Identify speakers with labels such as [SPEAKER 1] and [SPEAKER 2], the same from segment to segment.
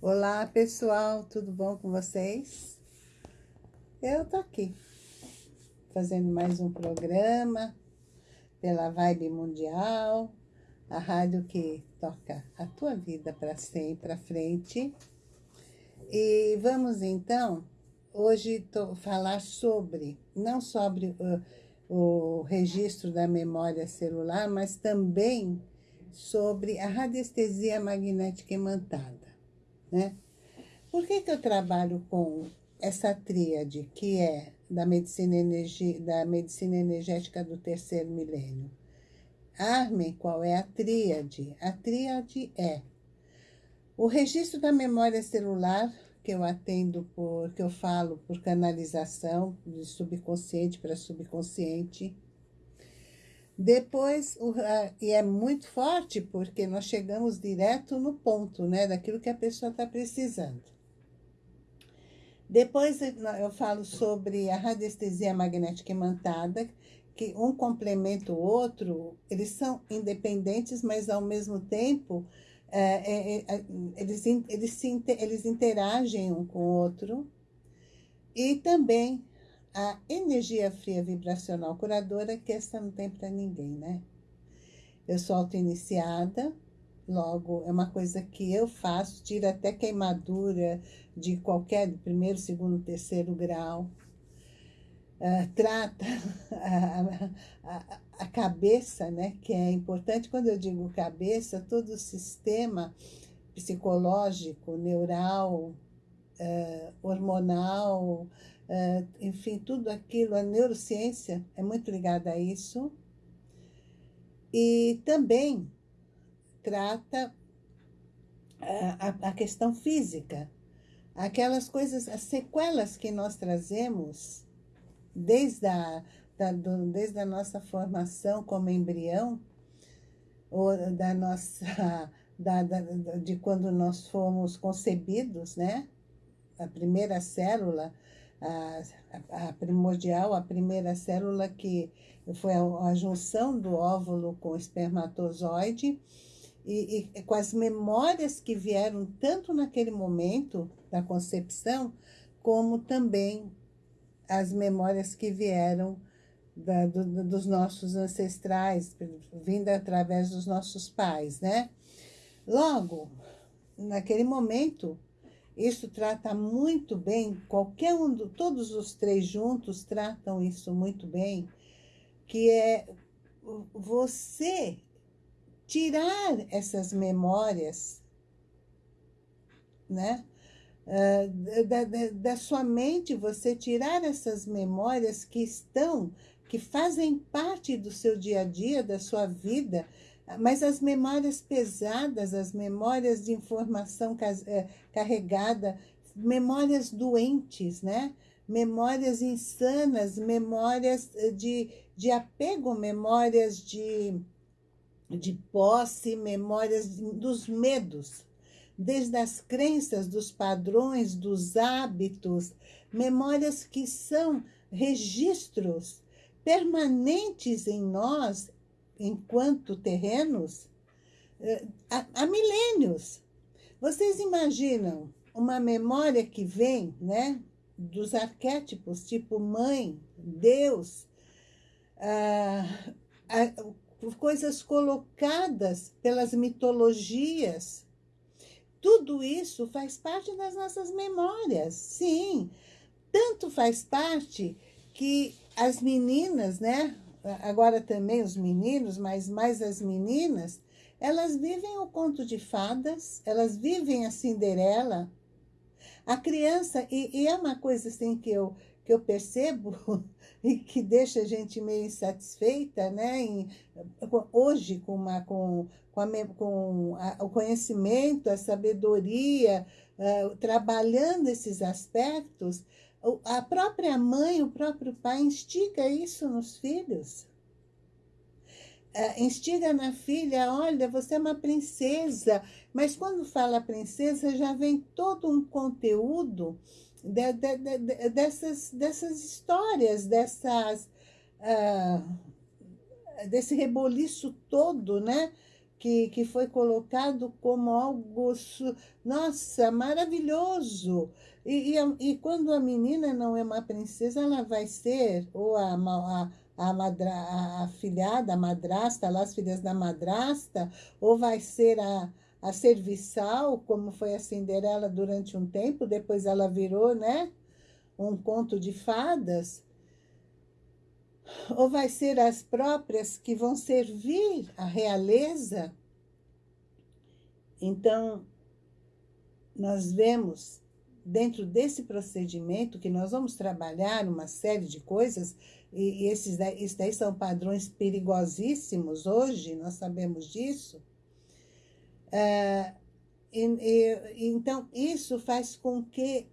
[SPEAKER 1] Olá pessoal, tudo bom com vocês? Eu tô aqui, fazendo mais um programa pela Vibe Mundial, a rádio que toca a tua vida para sempre, para frente. E vamos então, hoje tô, falar sobre, não sobre o, o registro da memória celular, mas também sobre a radiestesia magnética imantada né? Por que, que eu trabalho com essa tríade, que é da medicina, da medicina energética do terceiro milênio? Arme, qual é a tríade? A tríade é o registro da memória celular, que eu atendo por, que eu falo por canalização, de subconsciente para subconsciente, depois, e é muito forte porque nós chegamos direto no ponto, né, daquilo que a pessoa está precisando. Depois eu falo sobre a radiestesia magnética imantada, que um complementa o outro, eles são independentes, mas ao mesmo tempo é, é, é, eles, eles, se, eles interagem um com o outro. E também a energia fria vibracional curadora, que essa não tem para ninguém, né? Eu sou auto-iniciada, logo, é uma coisa que eu faço, tira até queimadura de qualquer, primeiro, segundo, terceiro grau. Uh, trata a, a, a, cabeça, né, que é importante, quando eu digo cabeça, todo o sistema psicológico, neural, uh, hormonal, enfim, tudo aquilo, a neurociência é muito ligada a isso. E também trata a, a, a questão física, aquelas coisas, as sequelas que nós trazemos desde a, da, do, desde a nossa formação como embrião, ou da nossa, da, da, de quando nós fomos concebidos, né? A primeira célula, a, a, primordial, a primeira célula que foi a, a junção do óvulo com o espermatozoide, e, e, com as memórias que vieram tanto naquele momento da concepção, como também as memórias que vieram da, do, dos nossos ancestrais, vinda através dos nossos pais, né? Logo, naquele momento, isso trata muito bem, qualquer um, todos os três juntos tratam isso muito bem, que é você tirar essas memórias, né? Uh, da, da, da, sua mente, você tirar essas memórias que estão, que fazem parte do seu dia a dia, da sua vida, mas as memórias pesadas, as memórias de informação eh, carregada, memórias doentes, né? Memórias insanas, memórias eh, de, de apego, memórias de, de posse, memórias dos medos, desde as crenças, dos padrões, dos hábitos, memórias que são registros permanentes em nós enquanto terrenos eh, há, há milênios. Vocês imaginam uma memória que vem né, dos arquétipos, tipo mãe, Deus, ah, ah, coisas colocadas pelas mitologias. Tudo isso faz parte das nossas memórias, sim. Tanto faz parte que as meninas, né, agora também os meninos, mas mais as meninas, elas vivem o conto de fadas, elas vivem a Cinderela. A criança, e, e é uma coisa assim que eu, que eu percebo e que deixa a gente meio insatisfeita, né? Em, hoje, com, uma, com, com, a, com a, o conhecimento, a sabedoria, uh, trabalhando esses aspectos, a própria mãe, o próprio pai instiga isso nos filhos. É, instiga na filha, olha, você é uma princesa. Mas quando fala princesa, já vem todo um conteúdo de, de, de, dessas, dessas histórias, dessas, uh, desse reboliço todo, né? que, que foi colocado como algo, nossa, maravilhoso. E, e, e, quando a menina não é uma princesa, ela vai ser, ou a, a, a, madra, a, filhada, a madrasta, lá as filhas da madrasta, ou vai ser a, a serviçal, como foi a Cinderela durante um tempo, depois ela virou, né, um conto de fadas, ou vai ser as próprias que vão servir a realeza? Então, nós vemos dentro desse procedimento que nós vamos trabalhar uma série de coisas, e, e esses esses daí são padrões perigosíssimos hoje, nós sabemos disso. É, e, e, então, isso faz com que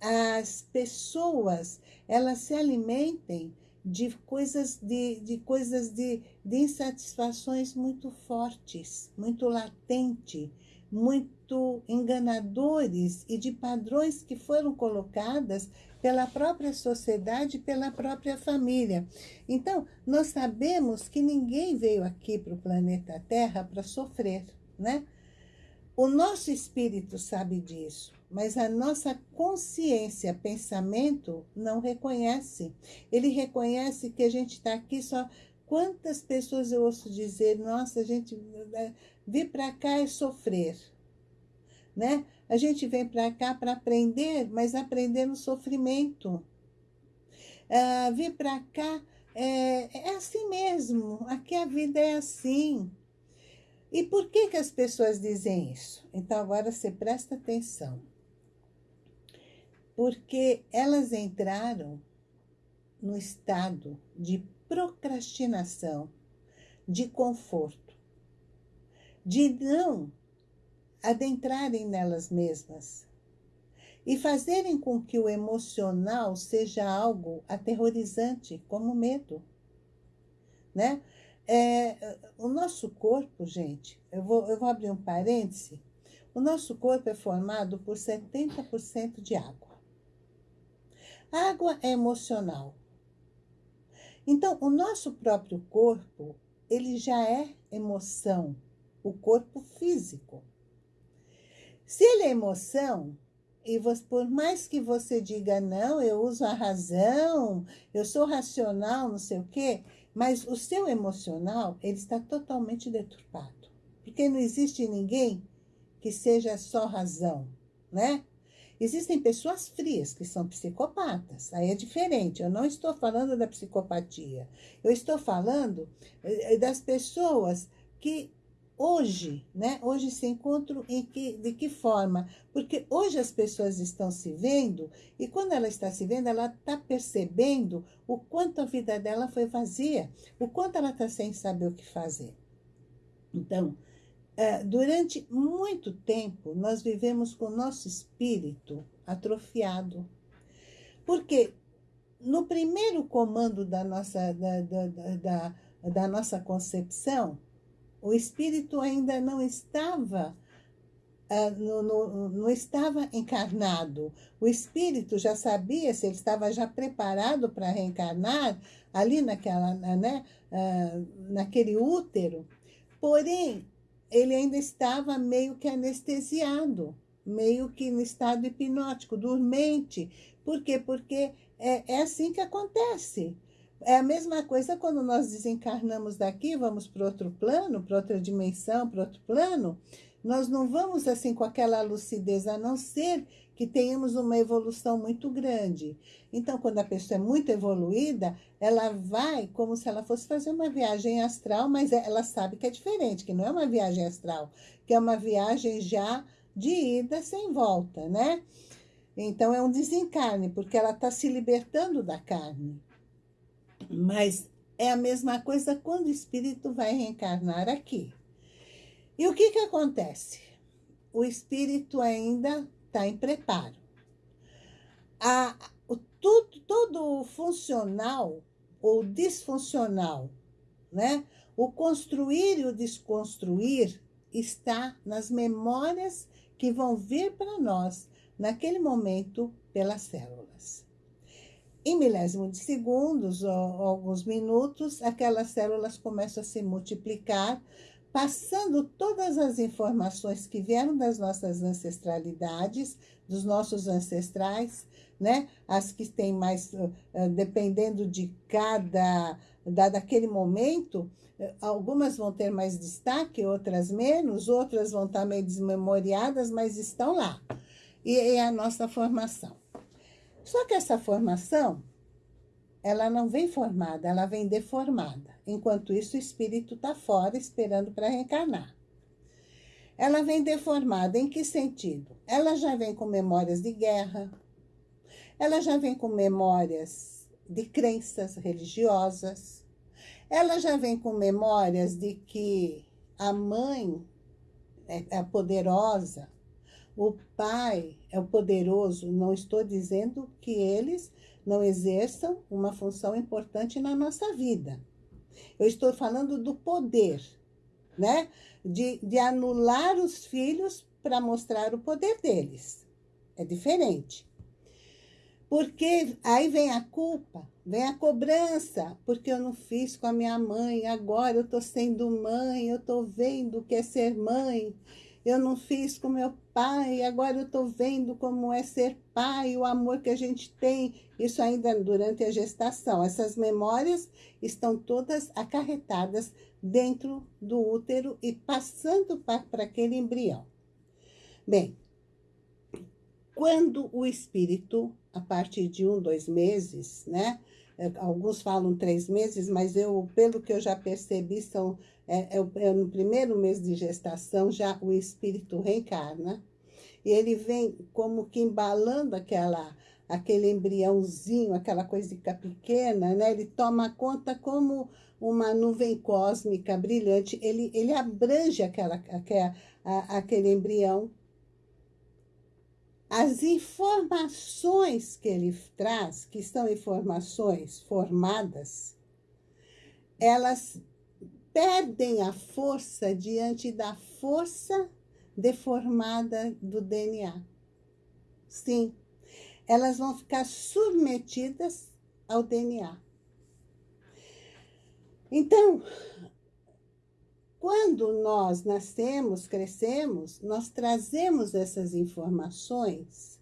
[SPEAKER 1] as pessoas elas se alimentem de coisas de, de coisas de, de insatisfações muito fortes, muito latente, muito enganadores e de padrões que foram colocadas pela própria sociedade, pela própria família. Então, nós sabemos que ninguém veio aqui para o planeta Terra para sofrer, né? O nosso espírito sabe disso, mas a nossa consciência, pensamento, não reconhece. Ele reconhece que a gente está aqui só... Quantas pessoas eu ouço dizer, nossa, a gente né, vir para cá é sofrer, né? A gente vem para cá para aprender, mas aprender no sofrimento. Ah, vir para cá é, é assim mesmo, aqui a vida é assim. E por que, que as pessoas dizem isso? Então, agora você presta atenção. Porque elas entraram no estado de procrastinação, de conforto, de não adentrarem nelas mesmas e fazerem com que o emocional seja algo aterrorizante, como medo, né? É, o nosso corpo, gente, eu vou, eu vou abrir um parêntese, o nosso corpo é formado por 70% de água. A água é emocional. Então, o nosso próprio corpo, ele já é emoção, o corpo físico. Se ele é emoção, e você, por mais que você diga, não, eu uso a razão, eu sou racional, não sei o quê, mas o seu emocional, ele está totalmente deturpado. Porque não existe ninguém que seja só razão, né? Existem pessoas frias que são psicopatas, aí é diferente. Eu não estou falando da psicopatia. Eu estou falando eh, das pessoas que hoje, né? Hoje se encontram em que, de que forma? Porque hoje as pessoas estão se vendo e quando ela está se vendo, ela está percebendo o quanto a vida dela foi vazia, o quanto ela está sem saber o que fazer. Então, é, durante muito tempo, nós vivemos com o nosso espírito atrofiado. Porque no primeiro comando da nossa, da, da, da, da nossa concepção, o espírito ainda não estava uh, não estava encarnado. O espírito já sabia se ele estava já preparado para reencarnar ali naquela, né, uh, naquele útero. Porém, ele ainda estava meio que anestesiado, meio que no estado hipnótico, dormente. Por quê? Porque é, é assim que acontece. É a mesma coisa quando nós desencarnamos daqui, vamos para outro plano, para outra dimensão, para outro plano, nós não vamos assim com aquela lucidez, a não ser que tenhamos uma evolução muito grande. Então, quando a pessoa é muito evoluída, ela vai como se ela fosse fazer uma viagem astral, mas ela sabe que é diferente, que não é uma viagem astral, que é uma viagem já de ida sem volta, né? Então, é um desencarne, porque ela está se libertando da carne. Mas é a mesma coisa quando o espírito vai reencarnar aqui. E o que, que acontece? O espírito ainda está em preparo. A, o, tudo, todo funcional ou disfuncional, né? o construir e o desconstruir está nas memórias que vão vir para nós naquele momento pelas células. Em milésimo de segundos, ou alguns minutos, aquelas células começam a se multiplicar, passando todas as informações que vieram das nossas ancestralidades, dos nossos ancestrais, né? As que têm mais, uh, dependendo de cada, da, daquele momento, algumas vão ter mais destaque, outras menos, outras vão estar meio desmemoriadas, mas estão lá. E é a nossa formação. Só que essa formação, ela não vem formada, ela vem deformada. Enquanto isso, o espírito está fora, esperando para reencarnar. Ela vem deformada em que sentido? Ela já vem com memórias de guerra, ela já vem com memórias de crenças religiosas, ela já vem com memórias de que a mãe é, é poderosa, o pai é o poderoso. Não estou dizendo que eles não exerçam uma função importante na nossa vida. Eu estou falando do poder, né? De, de anular os filhos para mostrar o poder deles. É diferente. Porque aí vem a culpa, vem a cobrança, porque eu não fiz com a minha mãe, agora eu estou sendo mãe, eu estou vendo o que é ser mãe, eu não fiz com meu pai, agora eu estou vendo como é ser pai, o amor que a gente tem, isso ainda durante a gestação. Essas memórias estão todas acarretadas dentro do útero e passando para aquele embrião. Bem, quando o espírito a partir de um, dois meses, né? É, alguns falam três meses, mas eu, pelo que eu já percebi, são, é, é, é, no primeiro mês de gestação já o espírito reencarna. E ele vem como que embalando aquela, aquele embriãozinho, aquela coisica pequena, né? Ele toma conta como uma nuvem cósmica brilhante. Ele, ele abrange aquela, aquela, aquele embrião as informações que ele traz, que são informações formadas, elas perdem a força diante da força deformada do DNA. Sim, elas vão ficar submetidas ao DNA. Então, quando nós nascemos, crescemos, nós trazemos essas informações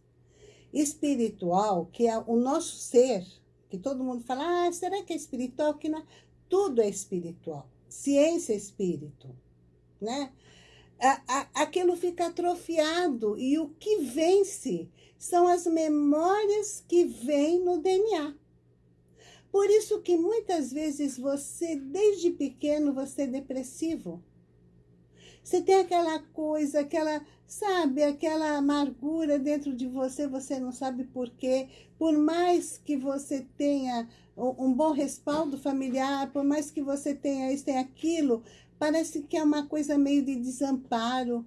[SPEAKER 1] espiritual, que é o nosso ser, que todo mundo fala, ah, será que é espiritual? Que não... Tudo é espiritual. Ciência é espírito, né? aquilo fica atrofiado e o que vence são as memórias que vêm no DNA. Por isso que muitas vezes você, desde pequeno, você é depressivo. Você tem aquela coisa, aquela, sabe, aquela amargura dentro de você, você não sabe por quê. Por mais que você tenha um bom respaldo familiar, por mais que você tenha isso, tenha aquilo, parece que é uma coisa meio de desamparo.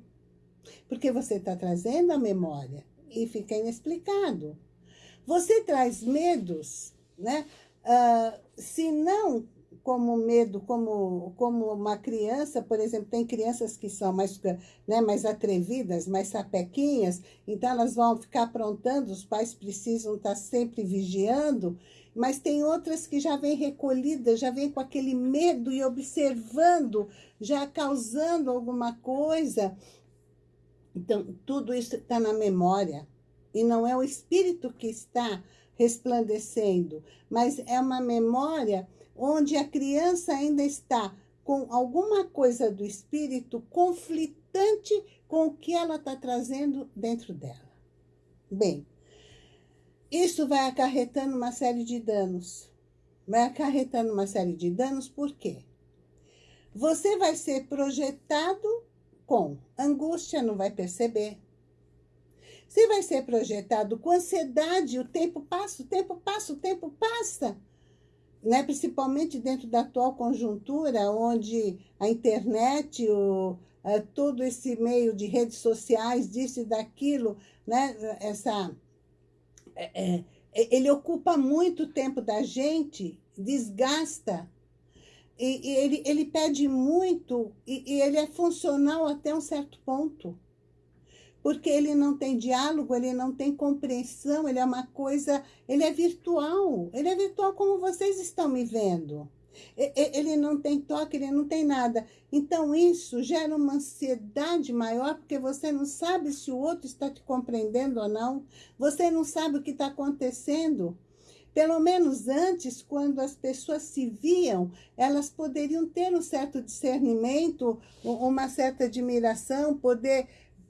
[SPEAKER 1] Porque você está trazendo a memória e fica inexplicado. Você traz medos, né? Uh, se não como medo, como, como uma criança, por exemplo, tem crianças que são mais, né, mais atrevidas, mais sapequinhas, então elas vão ficar aprontando, os pais precisam estar sempre vigiando, mas tem outras que já vêm recolhidas, já vêm com aquele medo e observando, já causando alguma coisa. Então, tudo isso está na memória, e não é o espírito que está resplandecendo, mas é uma memória onde a criança ainda está com alguma coisa do espírito conflitante com o que ela está trazendo dentro dela. Bem, isso vai acarretando uma série de danos. Vai acarretando uma série de danos, por quê? Você vai ser projetado com angústia, não vai perceber. Se vai ser projetado com ansiedade, o tempo passa, o tempo passa, o tempo passa. Né? Principalmente dentro da atual conjuntura, onde a internet, o, é, todo esse meio de redes sociais, disso e daquilo, né? Essa, é, é, ele ocupa muito tempo da gente, desgasta, e, e ele, ele pede muito, e, e ele é funcional até um certo ponto porque ele não tem diálogo, ele não tem compreensão, ele é uma coisa, ele é virtual, ele é virtual como vocês estão me vendo. Ele não tem toque, ele não tem nada. Então, isso gera uma ansiedade maior, porque você não sabe se o outro está te compreendendo ou não. Você não sabe o que está acontecendo. Pelo menos antes, quando as pessoas se viam, elas poderiam ter um certo discernimento, uma certa admiração, poder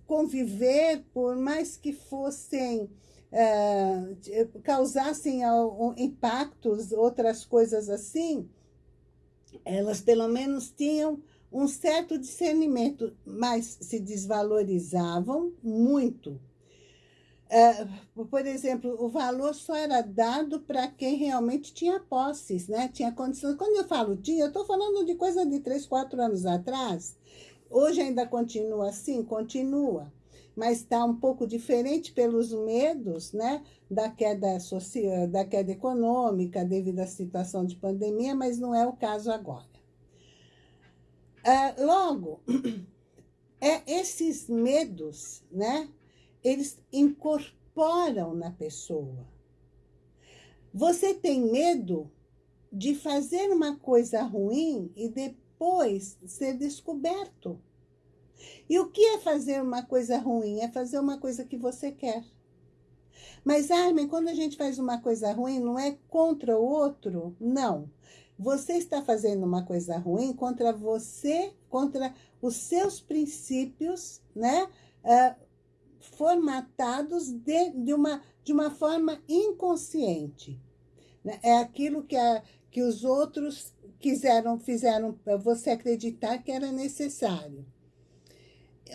[SPEAKER 1] conviver, por mais que fossem, é, causassem impactos, outras coisas assim, elas pelo menos tinham um certo discernimento, mas se desvalorizavam muito. É, por exemplo, o valor só era dado para quem realmente tinha posses, né? tinha condições. Quando eu falo tinha, eu estou falando de coisa de três, quatro anos atrás. Hoje ainda continua assim? Continua. Mas está um pouco diferente pelos medos né? da, queda social, da queda econômica devido à situação de pandemia, mas não é o caso agora. É, logo, é, esses medos, né? eles incorporam na pessoa. Você tem medo de fazer uma coisa ruim e depois ser descoberto. E o que é fazer uma coisa ruim? É fazer uma coisa que você quer. Mas, Armin, quando a gente faz uma coisa ruim, não é contra o outro? Não. Você está fazendo uma coisa ruim contra você, contra os seus princípios, né? Uh, formatados de, de, uma, de uma forma inconsciente. Né? É aquilo que, a, que os outros quiseram, fizeram você acreditar que era necessário.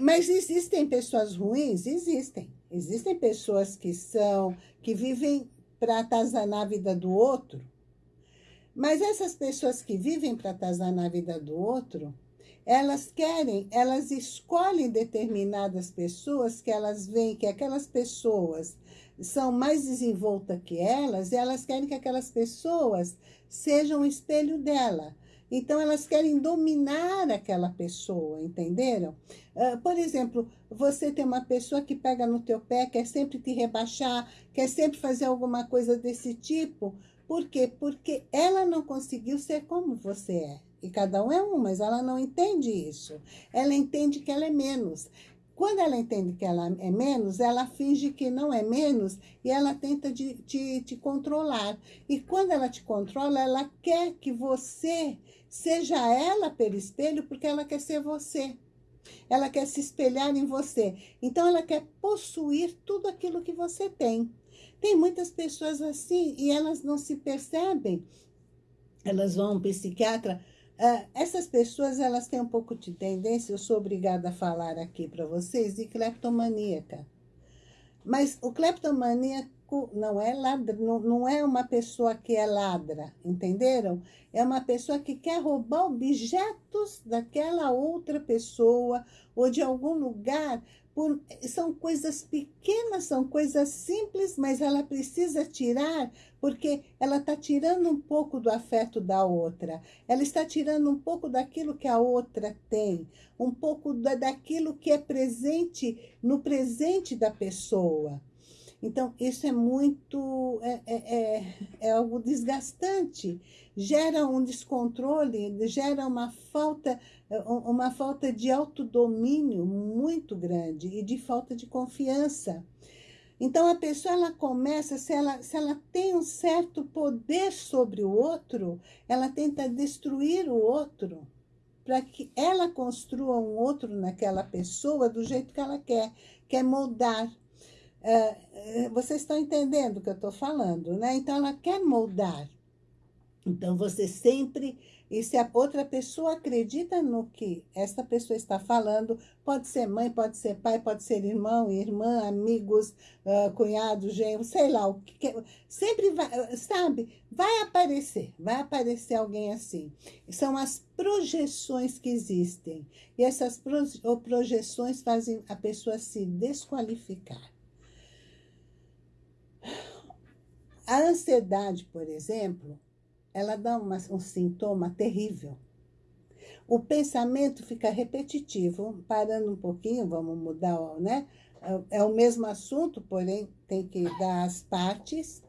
[SPEAKER 1] Mas existem pessoas ruins? Existem. Existem pessoas que são, que vivem para atazanar a vida do outro. Mas essas pessoas que vivem para atazanar a vida do outro, elas querem, elas escolhem determinadas pessoas que elas veem que aquelas pessoas são mais desenvoltas que elas e elas querem que aquelas pessoas sejam o espelho dela. Então, elas querem dominar aquela pessoa, entenderam? Uh, por exemplo, você tem uma pessoa que pega no teu pé, quer sempre te rebaixar, quer sempre fazer alguma coisa desse tipo. Por quê? Porque ela não conseguiu ser como você é. E cada um é um, mas ela não entende isso. Ela entende que ela é menos. Quando ela entende que ela é menos, ela finge que não é menos e ela tenta de, te, te controlar. E quando ela te controla, ela quer que você seja ela pelo espelho, porque ela quer ser você. Ela quer se espelhar em você. Então, ela quer possuir tudo aquilo que você tem. Tem muitas pessoas assim e elas não se percebem. Elas vão ao psiquiatra Uh, essas pessoas, elas têm um pouco de tendência, eu sou obrigada a falar aqui para vocês, de cleptomaníaca. Mas o cleptomaníaco não é, ladra, não, não é uma pessoa que é ladra, entenderam? É uma pessoa que quer roubar objetos daquela outra pessoa ou de algum lugar por, são coisas pequenas, são coisas simples, mas ela precisa tirar, porque ela está tirando um pouco do afeto da outra. Ela está tirando um pouco daquilo que a outra tem, um pouco da, daquilo que é presente no presente da pessoa. Então, isso é muito, é, é, é, é algo desgastante, gera um descontrole, gera uma falta, uma falta de autodomínio muito grande e de falta de confiança. Então, a pessoa ela começa, se ela, se ela tem um certo poder sobre o outro, ela tenta destruir o outro para que ela construa um outro naquela pessoa do jeito que ela quer, quer moldar. É, é, vocês estão entendendo o que eu estou falando, né? Então, ela quer moldar. Então, você sempre... E se a outra pessoa acredita no que essa pessoa está falando, pode ser mãe, pode ser pai, pode ser irmão, irmã, amigos, uh, cunhado, genro, sei lá, o que, que sempre vai, sabe? Vai aparecer, vai aparecer alguém assim. São as projeções que existem. E essas projeções fazem a pessoa se desqualificar. A ansiedade, por exemplo, ela dá uma, um sintoma terrível. O pensamento fica repetitivo, parando um pouquinho, vamos mudar, né? É, é o mesmo assunto, porém tem que dar as partes.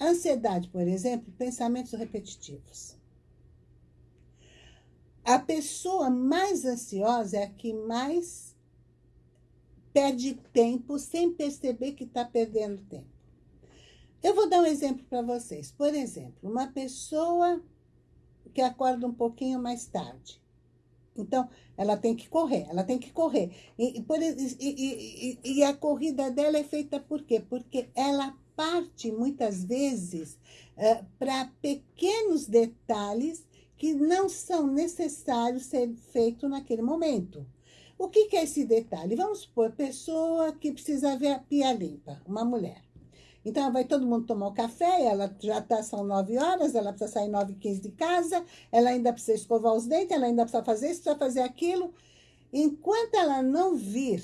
[SPEAKER 1] Ansiedade, por exemplo, pensamentos repetitivos. A pessoa mais ansiosa é a que mais perde tempo sem perceber que está perdendo tempo. Eu vou dar um exemplo para vocês. Por exemplo, uma pessoa que acorda um pouquinho mais tarde. Então, ela tem que correr, ela tem que correr. E, e, e, e, a corrida dela é feita por quê? Porque ela parte, muitas vezes, uh, para pequenos detalhes que não são necessários ser feitos naquele momento. O que, que é esse detalhe? Vamos supor, pessoa que precisa ver a pia limpa, uma mulher. Então, vai todo mundo tomar o café, ela já está, são nove horas, ela precisa sair nove e quinze de casa, ela ainda precisa escovar os dentes, ela ainda precisa fazer isso, precisa fazer aquilo. Enquanto ela não vir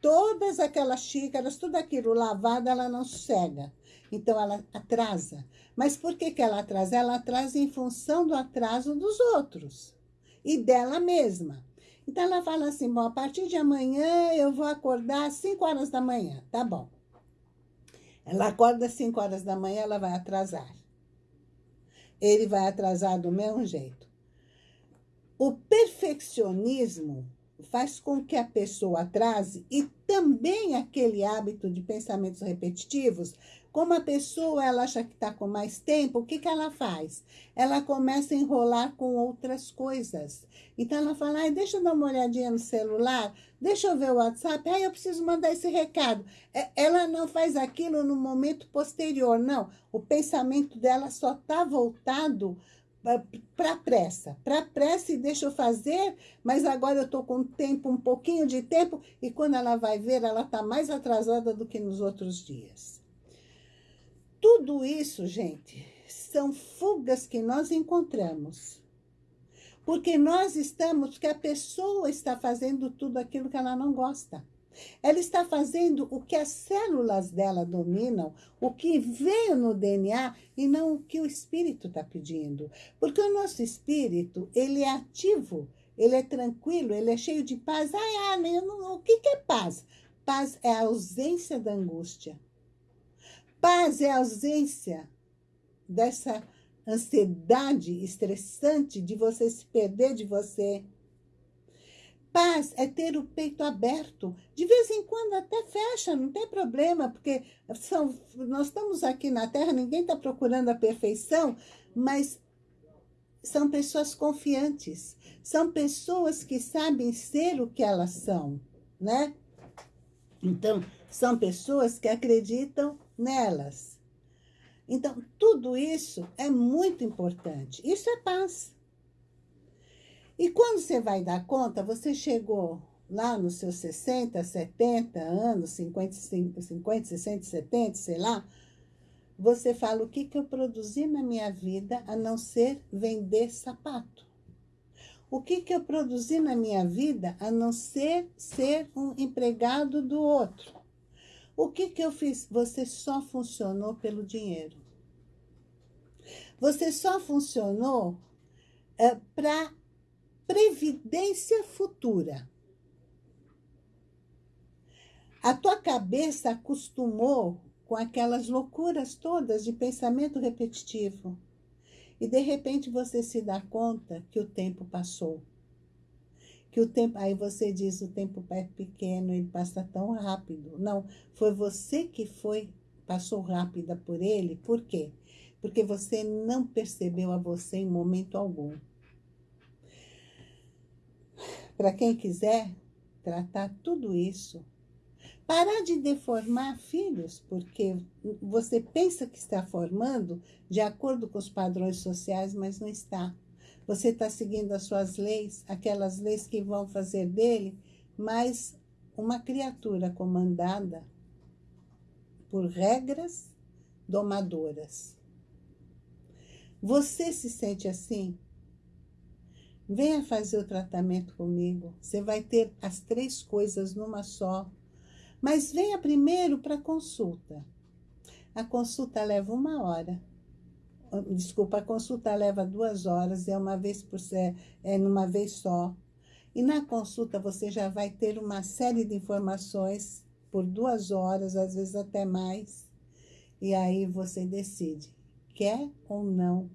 [SPEAKER 1] todas aquelas xícaras, tudo aquilo lavado, ela não sossega. Então, ela atrasa. Mas por que, que ela atrasa? Ela atrasa em função do atraso dos outros e dela mesma. Então, ela fala assim, bom, a partir de amanhã eu vou acordar às 5 horas da manhã. Tá bom. Ela acorda às 5 horas da manhã, ela vai atrasar. Ele vai atrasar do mesmo jeito. O perfeccionismo faz com que a pessoa atrase e também aquele hábito de pensamentos repetitivos como a pessoa ela acha que está com mais tempo, o que, que ela faz? Ela começa a enrolar com outras coisas. Então, ela fala, Ai, deixa eu dar uma olhadinha no celular, deixa eu ver o WhatsApp, ai, eu preciso mandar esse recado. É, ela não faz aquilo no momento posterior, não. O pensamento dela só está voltado para pressa, para pressa e deixa eu fazer, mas agora eu estou com tempo, um pouquinho de tempo, e quando ela vai ver, ela está mais atrasada do que nos outros dias. Tudo isso, gente, são fugas que nós encontramos. Porque nós estamos, que a pessoa está fazendo tudo aquilo que ela não gosta. Ela está fazendo o que as células dela dominam, o que veio no DNA e não o que o espírito está pedindo. Porque o nosso espírito, ele é ativo, ele é tranquilo, ele é cheio de paz. Ai, ah, não, o que, que é paz? Paz é a ausência da angústia. Paz é a ausência dessa ansiedade estressante de você se perder de você. Paz é ter o peito aberto. De vez em quando até fecha, não tem problema, porque são, nós estamos aqui na Terra, ninguém está procurando a perfeição, mas são pessoas confiantes, são pessoas que sabem ser o que elas são, né? Então, são pessoas que acreditam nelas. Então, tudo isso é muito importante. Isso é paz. E quando você vai dar conta, você chegou lá nos seus 60, 70 anos, 50, 50 60, 70, sei lá, você fala o que, que eu produzi na minha vida a não ser vender sapato. O que, que eu produzi na minha vida a não ser ser um empregado do outro. O que, que eu fiz? Você só funcionou pelo dinheiro. Você só funcionou é, para previdência futura. A tua cabeça acostumou com aquelas loucuras todas de pensamento repetitivo. E de repente você se dá conta que o tempo passou que o tempo, aí você diz, o tempo é pequeno, ele passa tão rápido. Não, foi você que foi, passou rápida por ele, por quê? Porque você não percebeu a você em momento algum. Para quem quiser tratar tudo isso, parar de deformar filhos, porque você pensa que está formando de acordo com os padrões sociais, mas não está. Você está seguindo as suas leis, aquelas leis que vão fazer dele mais uma criatura comandada por regras domadoras. Você se sente assim? Venha fazer o tratamento comigo. Você vai ter as três coisas numa só. Mas venha primeiro para a consulta. A consulta leva uma hora desculpa, a consulta leva duas horas, é uma vez por é, é numa vez só. E na consulta você já vai ter uma série de informações por duas horas, às vezes até mais. E aí você decide, quer ou não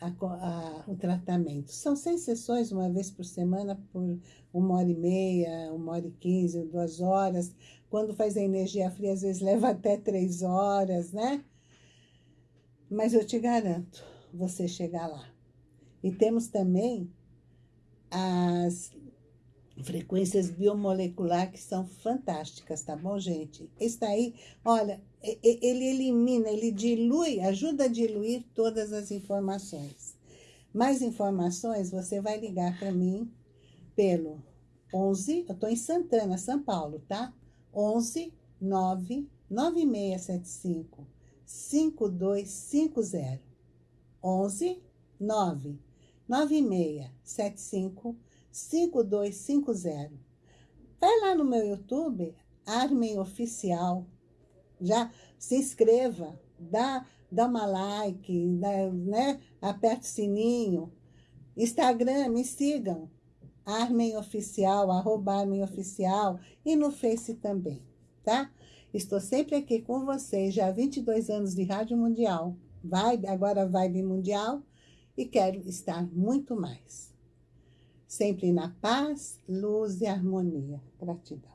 [SPEAKER 1] a, a, o tratamento. São seis sessões, uma vez por semana, por uma hora e meia, uma hora e quinze, duas horas. Quando faz a energia fria, às vezes leva até três horas, né? Mas eu te garanto, você chegar lá. E temos também as frequências biomolecular que são fantásticas, tá bom, gente? Está aí, olha, ele elimina, ele dilui, ajuda a diluir todas as informações. Mais informações, você vai ligar para mim pelo 11, eu estou em Santana, São Paulo, tá? 11 9 9675 5250. 11 9 9675 5250. Vai lá no meu YouTube, Armen Oficial. Já se inscreva, dá, dá uma like, dá, né? aperta o sininho. Instagram, me sigam. Armen Oficial, arroba Armen Oficial. E no Face também, tá? Estou sempre aqui com vocês, já há 22 anos de Rádio Mundial. Vibe, agora Vibe Mundial. E quero estar muito mais sempre na paz, luz e harmonia. Gratidão.